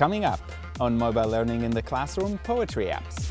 Coming up on Mobile Learning in the Classroom, Poetry Apps.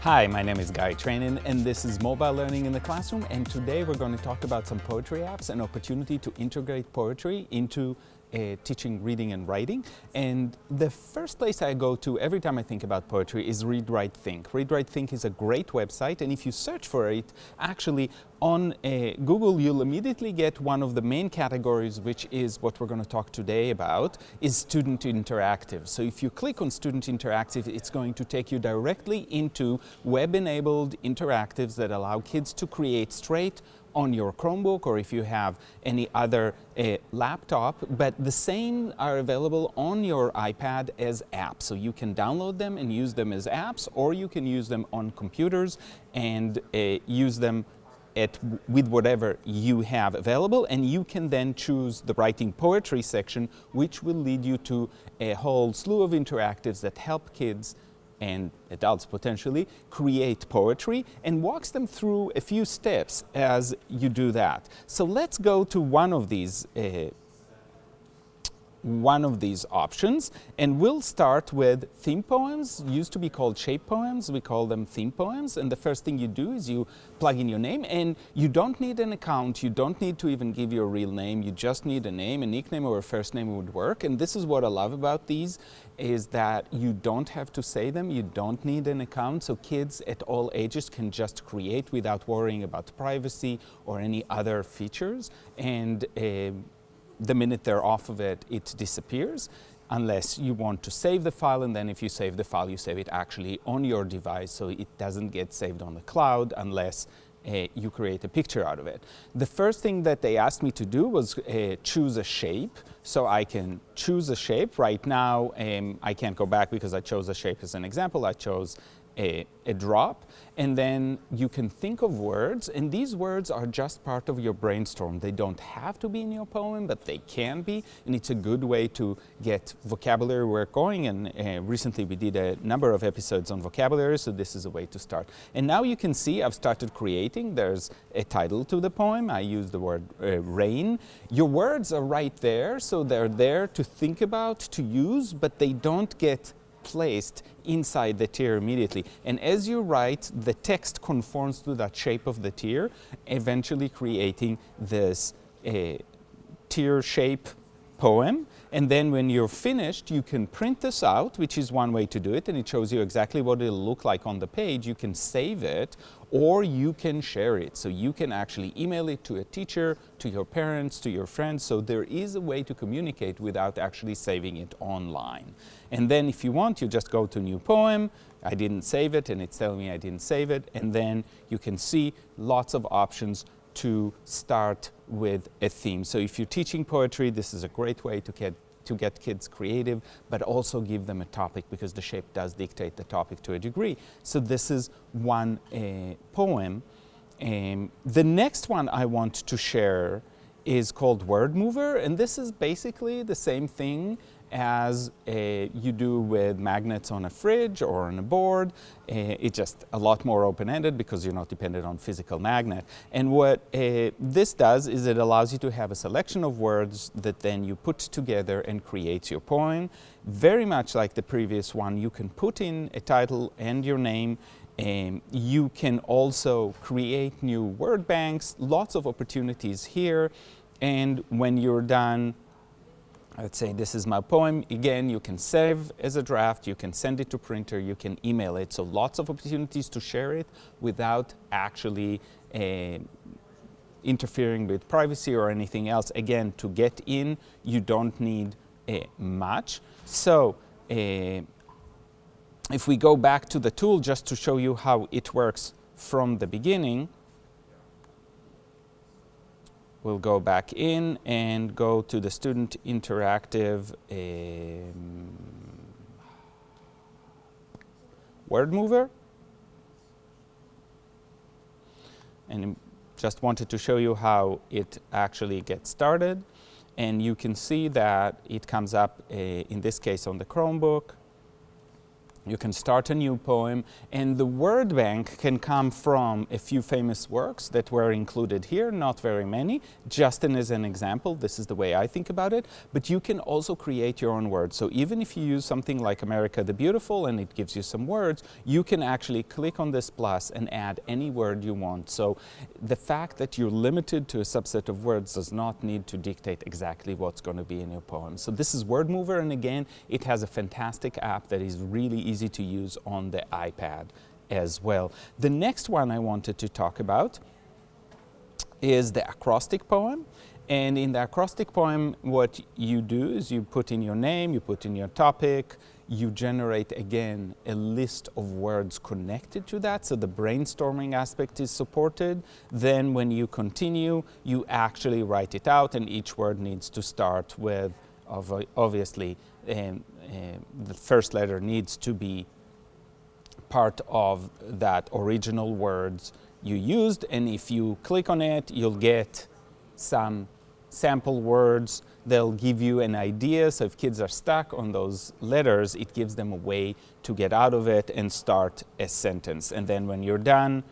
Hi, my name is Guy Trainin and this is Mobile Learning in the Classroom and today we're going to talk about some poetry apps and opportunity to integrate poetry into uh, teaching reading and writing. And the first place I go to every time I think about poetry is Read Write Think. Read Write Think is a great website and if you search for it, actually on uh, Google you'll immediately get one of the main categories which is what we're going to talk today about is student interactive. So if you click on student interactive it's going to take you directly into web-enabled interactives that allow kids to create straight on your Chromebook or if you have any other uh, laptop, but the same are available on your iPad as apps. So you can download them and use them as apps, or you can use them on computers and uh, use them at, with whatever you have available and you can then choose the writing poetry section which will lead you to a whole slew of interactives that help kids and adults potentially create poetry and walks them through a few steps as you do that. So let's go to one of these uh, one of these options. And we'll start with theme poems. Used to be called shape poems. We call them theme poems. And the first thing you do is you plug in your name. And you don't need an account. You don't need to even give your real name. You just need a name a nickname or a first name would work. And this is what I love about these is that you don't have to say them. You don't need an account. So kids at all ages can just create without worrying about privacy or any other features. And uh, the minute they're off of it, it disappears unless you want to save the file and then if you save the file, you save it actually on your device so it doesn't get saved on the cloud unless uh, you create a picture out of it. The first thing that they asked me to do was uh, choose a shape. So I can choose a shape. Right now, um, I can't go back because I chose a shape as an example. I chose a, a, drop and then you can think of words and these words are just part of your brainstorm. They don't have to be in your poem but they can be and it's a good way to get vocabulary work going and uh, recently we did a number of episodes on vocabulary so this is a way to start. And now you can see I've started creating. There's a title to the poem. I use the word uh, rain. Your words are right there so they're there to think about, to use but they don't get placed inside the tear immediately. And as you write, the text conforms to that shape of the tear, eventually creating this uh, tear shape poem. And then when you're finished, you can print this out, which is one way to do it, and it shows you exactly what it'll look like on the page. You can save it, or you can share it. So you can actually email it to a teacher, to your parents, to your friends. So there is a way to communicate without actually saving it online. And then if you want, you just go to new poem. I didn't save it, and it's telling me I didn't save it. And then you can see lots of options to start with a theme. So if you're teaching poetry, this is a great way to get to get kids creative, but also give them a topic because the shape does dictate the topic to a degree. So this is one uh, poem. Um, the next one I want to share is called Word Mover, and this is basically the same thing as uh, you do with magnets on a fridge or on a board. Uh, it's just a lot more open-ended because you're not dependent on physical magnet. And what uh, this does is it allows you to have a selection of words that then you put together and creates your poem. Very much like the previous one, you can put in a title and your name um, you can also create new word banks, lots of opportunities here. And when you're done let's say this is my poem. Again, you can save as a draft, you can send it to printer, you can email it. So lots of opportunities to share it without actually uh, interfering with privacy or anything else. Again, to get in, you don't need uh, much. So uh, if we go back to the tool just to show you how it works from the beginning, we'll go back in and go to the student interactive um, word mover. And just wanted to show you how it actually gets started. And you can see that it comes up, uh, in this case, on the Chromebook. You can start a new poem and the word bank can come from a few famous works that were included here, not very many, Justin is an example, this is the way I think about it, but you can also create your own words. So even if you use something like America the Beautiful and it gives you some words, you can actually click on this plus and add any word you want. So the fact that you're limited to a subset of words does not need to dictate exactly what's going to be in your poem. So this is Wordmover and again, it has a fantastic app that is really easy easy to use on the iPad as well. The next one I wanted to talk about is the acrostic poem. And in the acrostic poem, what you do is you put in your name, you put in your topic, you generate again a list of words connected to that, so the brainstorming aspect is supported. Then when you continue, you actually write it out and each word needs to start with obviously um, Uh, the first letter needs to be part of that original words you used. And if you click on it you'll get some sample words. They'll give you an idea. So if kids are stuck on those letters it gives them a way to get out of it and start a sentence. And then when you're done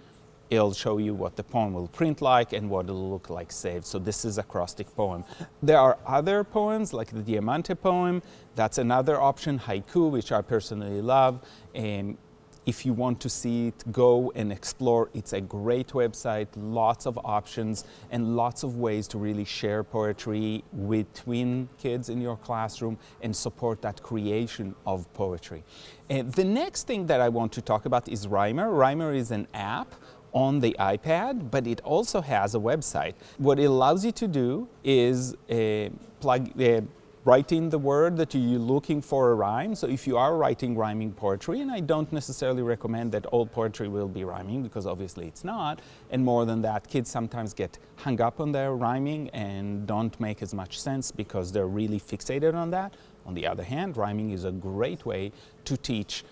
it'll show you what the poem will print like and what it'll look like saved. So this is a acrostic poem. There are other poems like the Diamante poem. That's another option, haiku, which I personally love. And if you want to see it, go and explore. It's a great website, lots of options and lots of ways to really share poetry between kids in your classroom and support that creation of poetry. And the next thing that I want to talk about is Rhymer. Rhymer is an app on the iPad, but it also has a website. What it allows you to do is uh, plug, uh, write in the word that you're looking for a rhyme. So if you are writing rhyming poetry, and I don't necessarily recommend that all poetry will be rhyming because obviously it's not, and more than that, kids sometimes get hung up on their rhyming and don't make as much sense because they're really fixated on that. On the other hand, rhyming is a great way to teach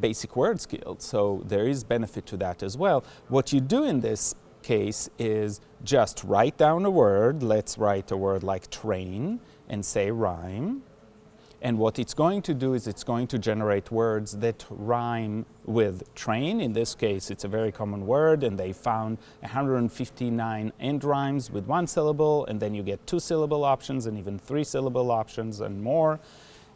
basic word skill, so there is benefit to that as well. What you do in this case is just write down a word, let's write a word like train and say rhyme. And what it's going to do is it's going to generate words that rhyme with train. In this case, it's a very common word and they found 159 end rhymes with one syllable and then you get two syllable options and even three syllable options and more.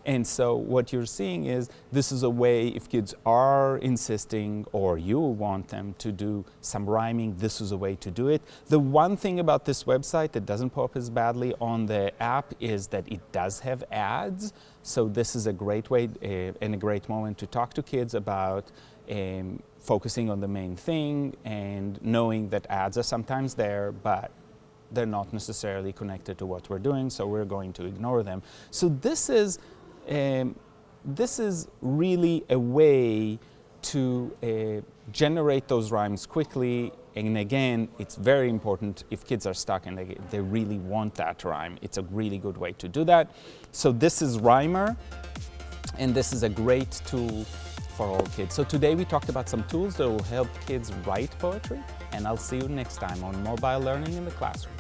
And so what you're seeing is this is a way if kids are insisting or you want them to do some rhyming, this is a way to do it. The one thing about this website that doesn't pop as badly on the app is that it does have ads. So this is a great way uh, and a great moment to talk to kids about um, focusing on the main thing and knowing that ads are sometimes there, but they're not necessarily connected to what we're doing, so we're going to ignore them. So this is um, this is really a way to uh, generate those rhymes quickly. And again it's very important if kids are stuck and they, they really want that rhyme. It's a really good way to do that. So this is Rhymer and this is a great tool for all kids. So today we talked about some tools that will help kids write poetry and I'll see you next time on mobile learning in the classroom